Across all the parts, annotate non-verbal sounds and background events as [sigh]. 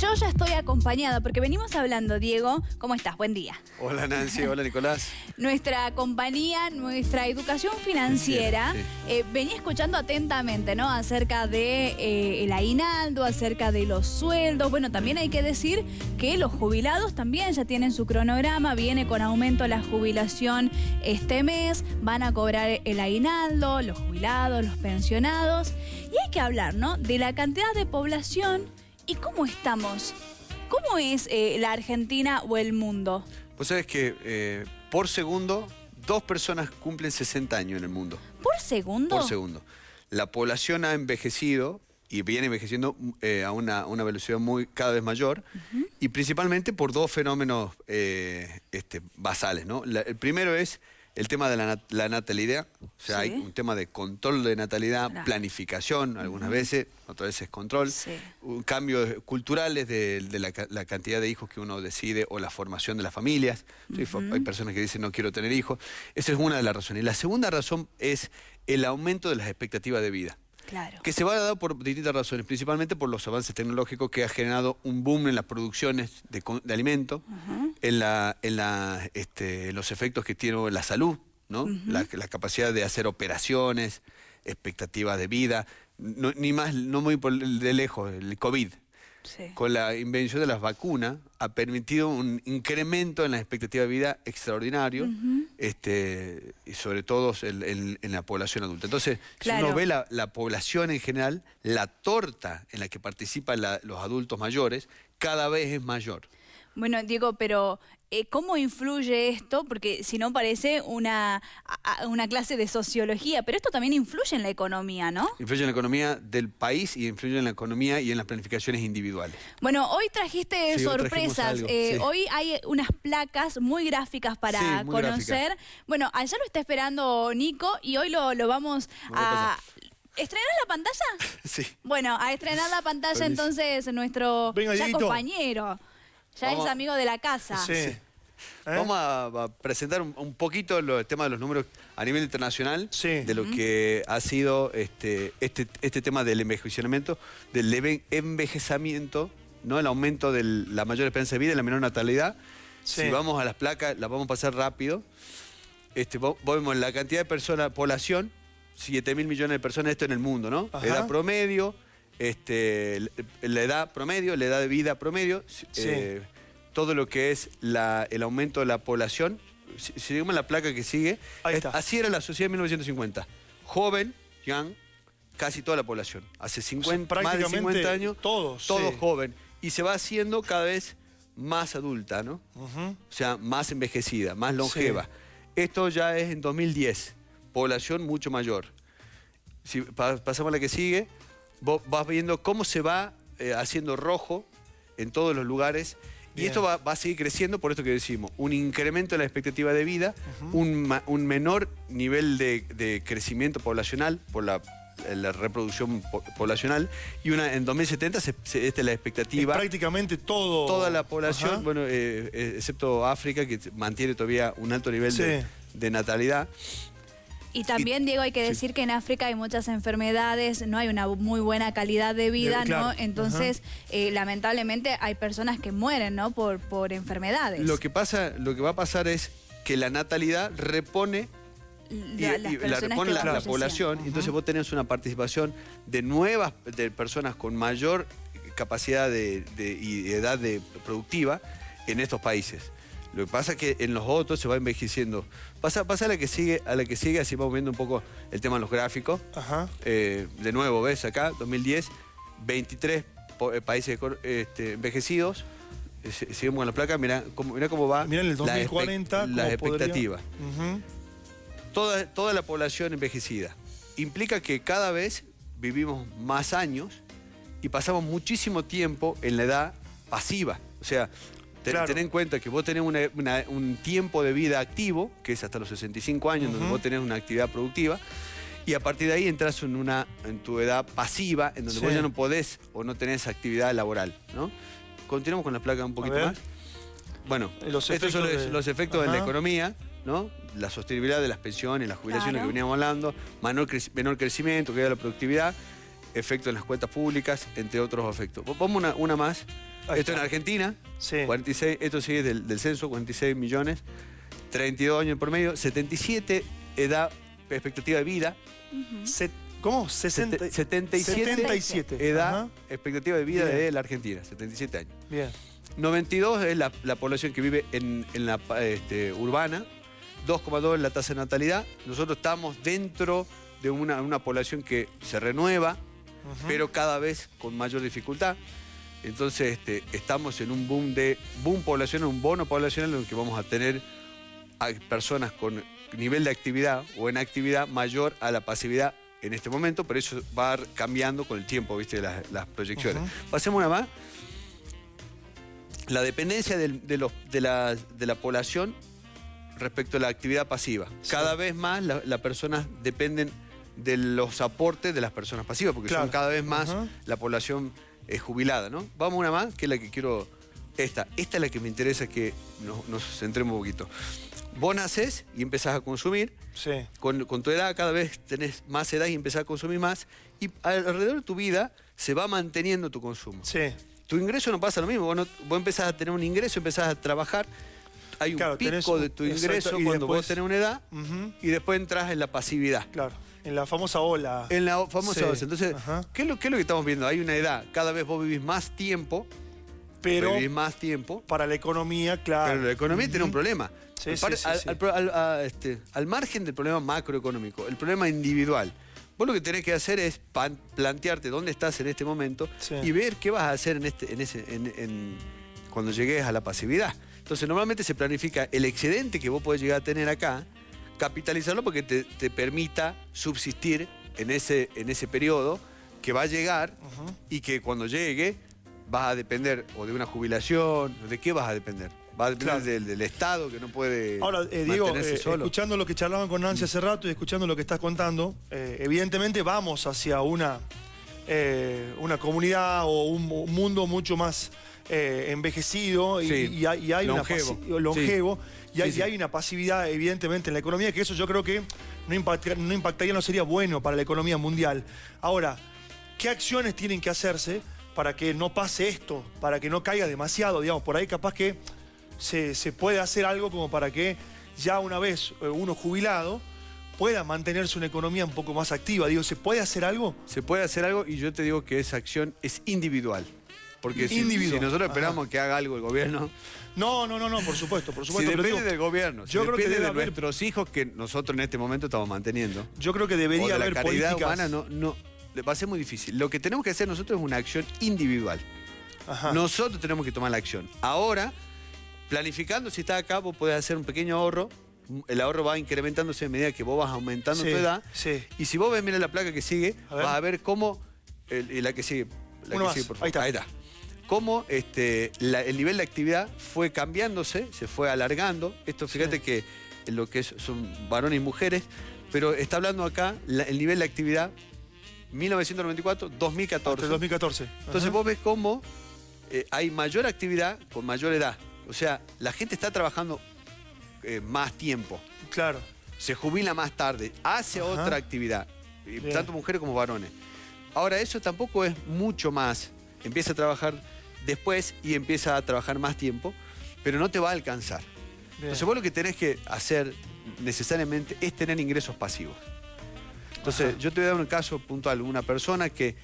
yo ya estoy acompañada porque venimos hablando, Diego, ¿cómo estás? Buen día. Hola Nancy, hola Nicolás. [laughs] Nuestra compañía, nuestra educación financiera, eh, venía escuchando atentamente, ¿no? Acerca de eh, el aguinaldo, acerca de los sueldos. Bueno, también hay que decir que los jubilados también ya tienen su cronograma, viene con aumento la jubilación este mes, van a cobrar el aguinaldo, los jubilados, los pensionados. Y hay que hablar, ¿no? De la cantidad de población y cómo estamos. ¿Cómo es eh, la Argentina o el mundo? Pues sabes que eh, por segundo, dos personas cumplen 60 años en el mundo. ¿Por segundo? Por segundo. La población ha envejecido y viene envejeciendo eh, a una, velocidad muy cada vez mayor y principalmente por dos fenómenos este, basales. ¿no? el primero es el tema de la, natalidad, o sea, hay un tema de control de natalidad, planificación algunas veces, otras veces control, cambios culturales de, la, cantidad de hijos que uno decide o la formación de las familias. Hay personas que dicen no quiero tener hijos. Esa es una de las razones. Y la segunda razón es el aumento de las expectativas de vida. Que se va a dar por distintas razones, principalmente por los avances tecnológicos que ha generado un boom en las producciones de, alimentos, en, la, en, la, este, los efectos que tiene la salud, ¿no? la, capacidad de hacer operaciones, expectativas de vida, ni más, no muy de lejos, el COVID con la invención de las vacunas, ha permitido un incremento en la expectativa de vida extraordinario, este, y sobre todo en, la población adulta. Entonces, si uno ve la, población en general, la torta en la que participan los adultos mayores cada vez es mayor. Bueno, Diego, pero eh, ¿cómo influye esto? Porque si no parece una, una clase de sociología, pero esto también influye en la economía, ¿no? Influye en la economía del país y influye en la economía y en las planificaciones individuales. Bueno, hoy trajiste sorpresas. Eh, hoy hay unas placas muy gráficas para conocer. Bueno, allá lo está esperando Nico y hoy lo, vamos a... ¿Estrenar la pantalla? [laughs] Sí. Bueno, a estrenar la pantalla entonces nuestro compañero. Ya es amigo de la casa. Sí. ¿Eh? Vamos a, presentar un, poquito el tema de los números a nivel internacional, de lo que ha sido este, este, este tema del envejecimiento, del envejecimiento, ¿no? el aumento de la mayor esperanza de vida y la menor natalidad. Si vamos a las placas, las vamos a pasar rápido. Este, vemos la cantidad de personas, población, 7 mil millones de personas, esto en el mundo, ¿no? Edad promedio, este, la edad promedio, la edad de vida promedio, eh, todo lo que es el aumento de la población. Si, seguimos la placa que sigue, así era la sociedad en 1950. Joven, young, casi toda la población. Hace 50, más de 50 años, todos, todo joven. Y se va haciendo cada vez más adulta, ¿no? O sea, más envejecida, más longeva. Esto ya es en 2010, población mucho mayor. Si pasamos a la que sigue, vos vas viendo cómo se va eh, haciendo rojo en todos los lugares. Y esto va, a seguir creciendo, por esto que decimos, un incremento en la expectativa de vida, un, menor nivel de, crecimiento poblacional por la, reproducción poblacional, y una en 2070 se, esta es la expectativa. prácticamente todo. Toda la población, bueno, eh, eh, excepto África, que mantiene todavía un alto nivel de natalidad. Y también, Diego, hay que decir que en África hay muchas enfermedades, no hay una muy buena calidad de vida, ¿no? Entonces, eh, lamentablemente hay personas que mueren, ¿no? Por, por enfermedades. Lo que pasa, lo que va a pasar es que la natalidad repone la, repone la, población, y entonces vos tenés una participación de nuevas de personas con mayor capacidad de, y edad de, productiva en estos países. Lo que pasa es que en los otros se va envejeciendo. Pasa, pasa a la que sigue, a la que sigue, así vamos viendo un poco el tema de los gráficos. Eh, de nuevo, ves acá, 2010, 23 eh, países este, envejecidos. Eh, seguimos con la placa, mira cómo, cómo va. Mira en el 2040. La, expectativa. toda, toda la población envejecida. Implica que cada vez vivimos más años y pasamos muchísimo tiempo en la edad pasiva. O sea, Ten, en cuenta que vos tenés un tiempo de vida activo, que es hasta los 65 años, donde vos tenés una actividad productiva, y a partir de ahí entras en, una, en tu edad pasiva, en donde vos ya no podés o no tenés actividad laboral. ¿no? Continuamos con la placa un poquito más. Bueno, estos son los, efectos de la economía, ¿no? La sostenibilidad de las pensiones, las jubilaciones que veníamos hablando, menor, menor crecimiento, que da la productividad, efectos en las cuentas públicas, entre otros efectos. Vamos una, una más. Esto en Argentina, Sí. 46, esto sigue del, del censo, 46 millones, 32 años por medio, 77 edad, expectativa de vida, Se- ¿Cómo? 60, sete- 77, 77. edad, Ajá. expectativa de vida Bien. de la Argentina, 77 años. Bien. 92 es la, la población que vive en, en la este, urbana, 2,2 es la tasa de natalidad. Nosotros estamos dentro de una, una población que se renueva, pero cada vez con mayor dificultad. Entonces este, estamos en un boom de boom poblacional, un bono poblacional en el que vamos a tener a personas con nivel de actividad o en actividad mayor a la pasividad en este momento, pero eso va cambiando con el tiempo, ¿viste? Las, las proyecciones. Pasemos una más. La dependencia del- de, los- de la, de la población respecto a la actividad pasiva. Sí. Cada vez más la- las personas dependen de los aportes de las personas pasivas, porque Claro. son cada vez más la población eh, jubilada, ¿no? Vamos a una más, que es la que quiero. Esta. Esta es la que me interesa que nos, nos centremos un poquito. Vos nacés y empezás a consumir. Sí. Con, con tu edad cada vez tenés más edad y empezás a consumir más. Y alrededor de tu vida se va manteniendo tu consumo. Sí. Tu ingreso no pasa lo mismo. Vos, no- vos empezás a tener un ingreso, empezás a trabajar. Hay un Claro, pico de tu ingreso cuando vos tenés una edad y después entras en la pasividad. Claro. En la famosa ola. En la famosa Sí, osa. Entonces. ¿qué es, lo, qué es lo que estamos viendo? Hay una edad, cada vez vos vivís más tiempo, pero vivís más tiempo, para la economía, claro. pero la economía tiene un problema. Sí, sí, Par- sí, al, sí. al pro- al- a- este, al margen del problema macroeconómico, el problema individual. Vos lo que tenés que hacer es pan- plantearte dónde estás en este momento y ver qué vas a hacer en este, en ese, en- en- cuando llegues a la pasividad. Entonces, normalmente se planifica el excedente que vos podés llegar a tener acá, capitalizarlo porque te, te permita subsistir en ese, en ese periodo que va a llegar y que cuando llegue vas a depender o de una jubilación, ¿de qué vas a depender? Va a depender Claro. del, del Estado que no puede Ahora, eh, Diego, mantenerse eh, solo. escuchando lo que charlaban con Nancy hace rato y escuchando lo que estás contando, eh, evidentemente vamos hacia una, eh, una comunidad o un, un mundo mucho más eh, envejecido y, Sí, y hay, y hay longevo. una y, hay, y una pasividad evidentemente en la economía que eso yo creo que no, impacta- no impactaría, no sería bueno para la economía mundial. Ahora, ¿qué acciones tienen que hacerse para que no pase esto, para que no caiga demasiado? Digamos, por ahí capaz que se, se puede hacer algo como para que ya una vez eh, uno jubilado pueda mantenerse una economía un poco más activa. Digo, ¿se puede hacer algo? Se puede hacer algo y yo te digo que esa acción es individual. Porque si, nosotros Ajá. esperamos que haga algo el gobierno, No, no, no, no, por supuesto, por supuesto. depende digo, del gobierno, si yo creo que depende debe de haber- nuestros hijos que nosotros en este momento estamos manteniendo, Yo creo que o debería de la haber caridad políticas. humana, no, no, va a ser muy difícil. Lo que tenemos que hacer nosotros es una acción individual. Ajá. Nosotros tenemos que tomar la acción. Ahora, planificando, si estás acá, vos podés hacer un pequeño ahorro. El ahorro va incrementándose a medida que vos vas aumentando Sí, tu edad. sí. Y si vos ves, mira la placa que sigue, A vas a ver cómo. el- y la que sigue. La Uno que sigue, por Ahí favor. está. Cómo este, la- el nivel de actividad fue cambiándose, se fue alargando. Esto, fíjate Sí. que lo que es- son varones y mujeres, pero está hablando acá la- el nivel de actividad 1994, 2014. Hasta el 2014. Entonces Ajá. vos ves cómo eh, hay mayor actividad con mayor edad. O sea, la gente está trabajando eh, más tiempo, Claro. se jubila más tarde, hace Ajá. otra actividad, Bien. tanto mujeres como varones. Ahora, eso tampoco es mucho más. Empieza a trabajar después y empieza a trabajar más tiempo, pero no te va a alcanzar. Bien. Entonces vos lo que tenés que hacer necesariamente es tener ingresos pasivos. Entonces Ajá. yo te voy a dar un caso puntual, una persona que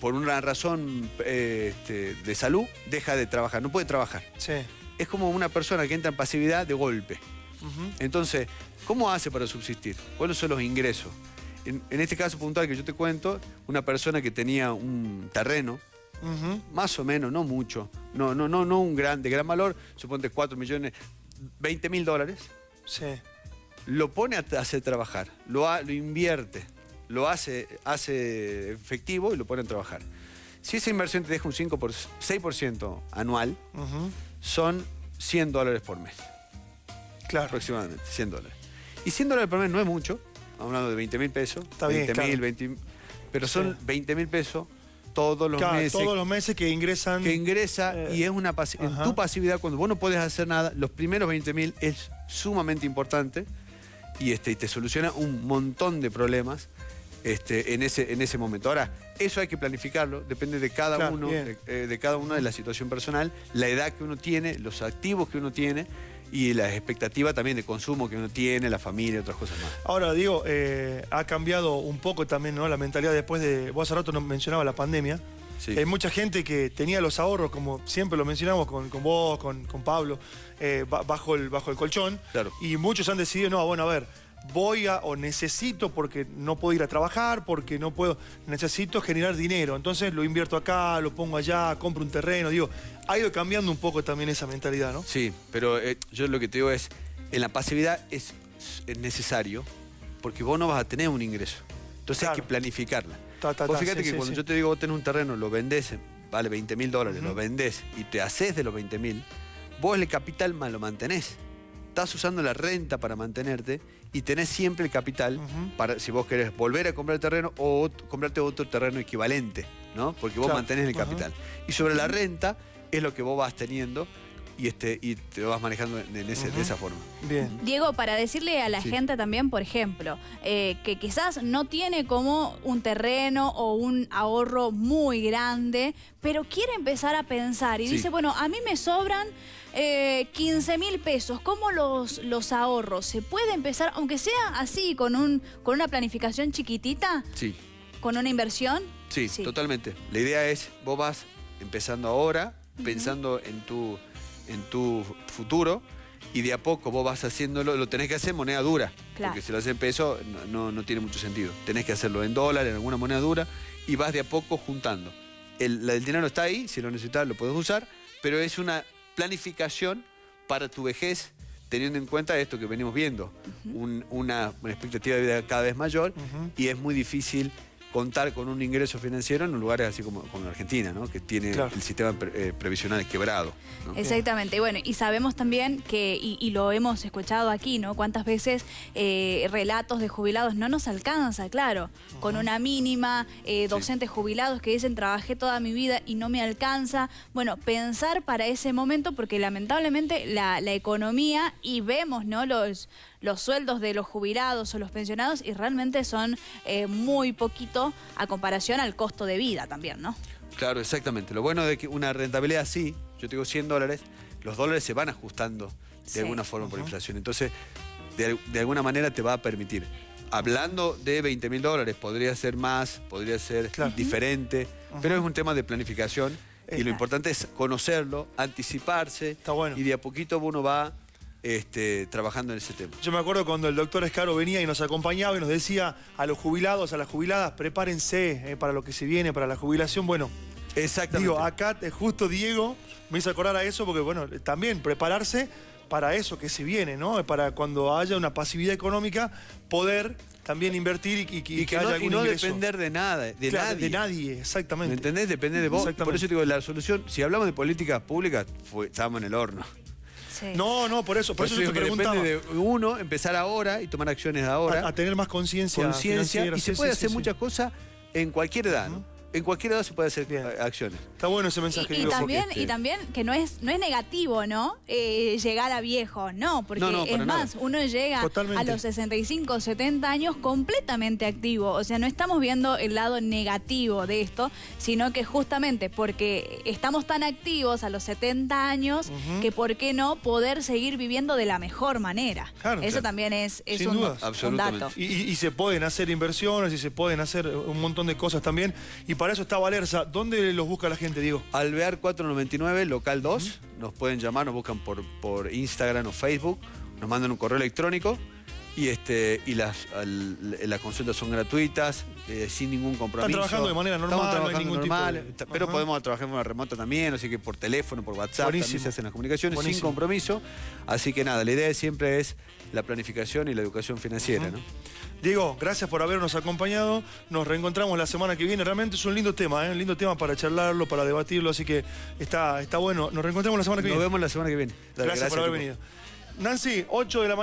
por una razón eh, este, de salud deja de trabajar, no puede trabajar. Sí. Es como una persona que entra en pasividad de golpe. Entonces, ¿cómo hace para subsistir? ¿Cuáles son los ingresos? En, en este caso puntual que yo te cuento, una persona que tenía un terreno, Más o menos, no mucho, no, no, no, no un gran, de gran valor, suponte 4 millones, 20 mil dólares, Sí. lo pone a hacer trabajar, lo, ha- lo invierte, lo hace, hace efectivo y lo pone a trabajar. Si esa inversión te deja un 5 por, 6% anual, son 100 dólares por mes, Claro. aproximadamente, 100 dólares. Y 100 dólares por mes no es mucho, hablando de 20 mil pesos, Está bien, 20 mil, claro. 20 pero son Sí. 20 mil pesos todos los Claro, meses todos los meses que ingresan. que ingresa Eh, y es una en tu pasividad cuando vos no podés hacer nada, los primeros 20 mil es sumamente importante y, este, y te soluciona un montón de problemas este, en, ese, en ese momento. Ahora, eso hay que planificarlo, depende de cada Claro, uno, de, eh, de cada uno de la situación personal, la edad que uno tiene, los activos que uno tiene y la expectativa también de consumo que uno tiene, la familia otras cosas más. Ahora, digo, eh, ha cambiado un poco también ¿no? la mentalidad después de. Vos hace rato nos mencionaba la pandemia. Sí. Hay mucha gente que tenía los ahorros, como siempre lo mencionamos con, con vos, con, con Pablo, eh, ba- bajo, el, bajo el colchón. Claro. Y muchos han decidido, no, bueno, a ver, voy a, o necesito porque no puedo ir a trabajar, porque no puedo, necesito generar dinero. Entonces lo invierto acá, lo pongo allá, compro un terreno. Digo, ha ido cambiando un poco también esa mentalidad, ¿no? Sí, pero eh, yo lo que te digo es, en la pasividad es, es necesario porque vos no vas a tener un ingreso. Entonces hay que planificarla. Ta, ta, vos fíjate sí, que sí, cuando sí. yo te digo vos tenés un terreno, lo vendés, vale 20 mil dólares, lo vendés y te haces de los 20 mil, vos el capital más lo mantenés. Estás usando la renta para mantenerte y tenés siempre el capital para si vos querés volver a comprar el terreno o comprarte otro terreno equivalente, ¿no? Porque vos Claro. mantenés el capital. Y sobre la renta es lo que vos vas teniendo y, este, y te vas manejando en de esa forma. Bien. Diego, para decirle a la Sí. gente también, por ejemplo, eh, que quizás no tiene como un terreno o un ahorro muy grande, pero quiere empezar a pensar y Sí. dice, bueno, a mí me sobran eh, 15 mil pesos, ¿cómo los, los ahorro? ¿Se puede empezar, aunque sea así, con, un, con una planificación chiquitita, Sí, con una inversión? sí, totalmente. La idea es, vos vas empezando ahora, pensando en tu, en tu futuro, y de a poco vos vas haciéndolo, lo tenés que hacer en moneda dura. Claro. Porque si lo haces en peso, no, no- no tiene mucho sentido. Tenés que hacerlo en dólar, en alguna moneda dura, y vas de a poco juntando. El, el dinero está ahí, si lo necesitas lo puedes usar, pero es una planificación para tu vejez, teniendo en cuenta esto que venimos viendo, un- una, una expectativa de vida cada vez mayor, y es muy difícil contar con un ingreso financiero en lugares así como, como Argentina, ¿no? que tiene Claro. el sistema pre- eh, previsional quebrado. ¿no? Exactamente, y bueno, y sabemos también que, y, y lo hemos escuchado aquí, ¿no? Cuántas veces eh, relatos de jubilados no nos alcanza, claro, con una mínima, eh, docentes jubilados que dicen trabajé toda mi vida y no me alcanza. Bueno, pensar para ese momento, porque lamentablemente la, la economía y vemos, ¿no? Los, los sueldos de los jubilados o los pensionados y realmente son eh, muy poquito a comparación al costo de vida también, ¿no? Claro, exactamente. Lo bueno de que una rentabilidad así, yo te digo 100 dólares, los dólares se van ajustando de Sí. alguna forma por inflación. Entonces, de, al- de alguna manera te va a permitir. Hablando de 20 mil dólares, podría ser más, podría ser Claro. diferente, pero es un tema de planificación y lo importante es conocerlo, anticiparse Está bueno. y de a poquito uno va este, trabajando en ese tema. Yo me acuerdo cuando el doctor Escaro venía y nos acompañaba y nos decía a los jubilados, a las jubiladas, prepárense eh, para lo que se viene, para la jubilación. Bueno, Exactamente. digo, acá eh, justo Diego me hizo acordar a eso porque, bueno, eh, también prepararse para eso que se viene, ¿no? Para cuando haya una pasividad económica, poder también invertir y, y- y y que, que haya no, y algún no ingreso. depender de nada, de Claro, nadie. De nadie, exactamente. ¿Me entendés? Depende de vos. Por eso te digo, la solución, si hablamos de políticas públicas, fue, estábamos en el horno. Sí. No, no, por eso, por, eso yo te preguntaba. depende de uno empezar ahora y tomar acciones ahora, a, a tener más conciencia. conciencia, y se Sí, puede sí, hacer sí, sí. muchas cosas en cualquier edad, ¿no? En cualquier edad se puede hacer Bien. acciones. Está bueno ese mensaje. Y, y porque- también, este- y también que no es, no es negativo, ¿no? Eh, llegar a viejo, no, porque No, no, es más, nada. uno llega Totalmente. a los 65, 70 años completamente activo. O sea, no estamos viendo el lado negativo de esto, sino que justamente porque estamos tan activos a los 70 años, que por qué no poder seguir viviendo de la mejor manera. Claro. Eso Claro. también es, es Sin un, dudas. un Absolutamente. dato. Y, y- y se pueden hacer inversiones y se pueden hacer un montón de cosas también. Y para eso está Valerza. ¿Dónde los busca la gente, Diego? Alvear 499, local 2, nos pueden llamar, nos buscan por, por Instagram o Facebook, nos mandan un correo electrónico y este y las, al- las consultas son gratuitas, eh, sin ningún compromiso. trabajando de manera normal, Estamos no hay ningún tipo de- pero Ajá. podemos trabajar de forma remota también, así que por teléfono, por WhatsApp, Buenísimo. también se hacen las comunicaciones sin compromiso. Así que nada, la idea siempre es la planificación y la educación financiera, ¿no? Diego, gracias por habernos acompañado. Nos reencontramos la semana que viene. Realmente es un lindo tema, ¿eh? un lindo tema para charlarlo, para debatirlo. Así que está, está bueno. Nos reencontramos la semana que Nos viene. vemos la semana que viene. Dale, Gracias, por haber venido. Nancy, 8 de la mañana.